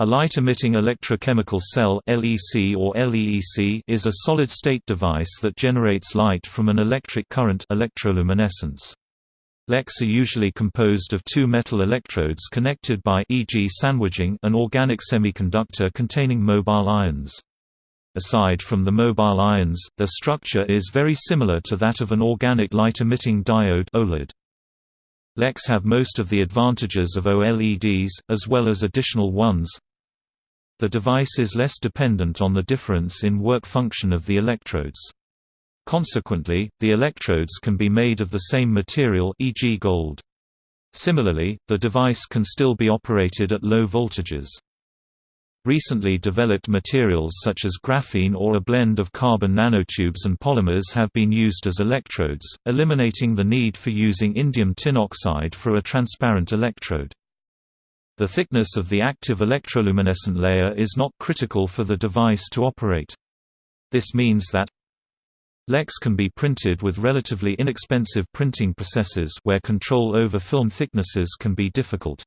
A light-emitting electrochemical cell (LEC or LEEC) is a solid-state device that generates light from an electric current electroluminescence. LECs are usually composed of two metal electrodes connected by e.g. sandwiching an organic semiconductor containing mobile ions. Aside from the mobile ions, their structure is very similar to that of an organic light-emitting diode OLED. LECs have most of the advantages of OLEDs, as well as additional ones. The device is less dependent on the difference in work function of the electrodes. Consequently, the electrodes can be made of the same material e.g. gold. Similarly, the device can still be operated at low voltages. Recently developed materials such as graphene or a blend of carbon nanotubes and polymers have been used as electrodes, eliminating the need for using indium tin oxide for a transparent electrode. The thickness of the active electroluminescent layer is not critical for the device to operate. This means that LECs can be printed with relatively inexpensive printing processes where control over film thicknesses can be difficult.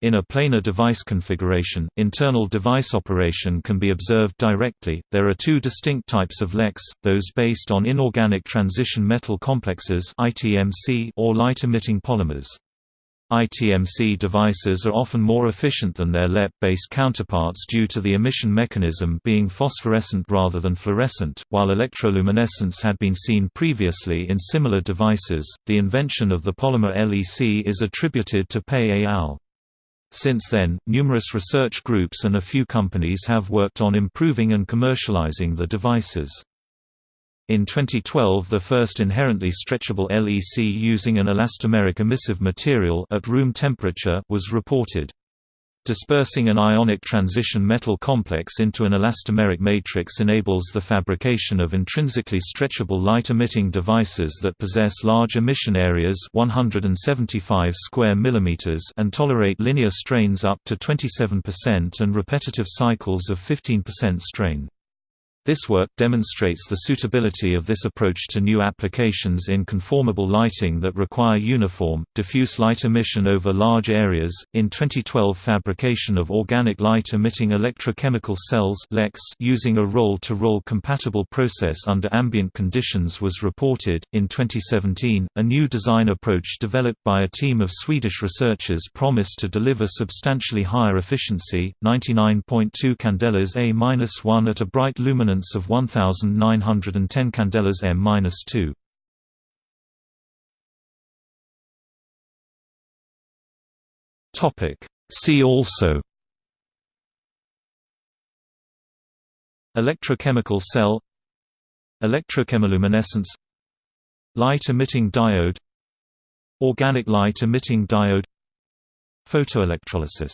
In a planar device configuration, internal device operation can be observed directly. There are two distinct types of LECs: those based on inorganic transition metal complexes (ITMC) or light-emitting polymers. ITMC devices are often more efficient than their LEP-based counterparts due to the emission mechanism being phosphorescent rather than fluorescent. While electroluminescence had been seen previously in similar devices, the invention of the polymer LEC is attributed to Pei et al. Since then, numerous research groups and a few companies have worked on improving and commercializing the devices. In 2012 the first inherently stretchable LEC using an elastomeric emissive material at room temperature was reported. Dispersing an ionic transition metal complex into an elastomeric matrix enables the fabrication of intrinsically stretchable light-emitting devices that possess large emission areas 175 square millimeters and tolerate linear strains up to 27% and repetitive cycles of 15% strain. This work demonstrates the suitability of this approach to new applications in conformable lighting that require uniform, diffuse light emission over large areas. In 2012, fabrication of organic light emitting electrochemical cells using a roll to roll compatible process under ambient conditions was reported. In 2017, a new design approach developed by a team of Swedish researchers promised to deliver substantially higher efficiency, 99.2 candelas A-1 at a bright luminance of 1910 candelas m-2. Topic. See also. Electrochemical cell. Electrochemiluminescence. Light-emitting diode. Organic light-emitting diode. Photoelectrolysis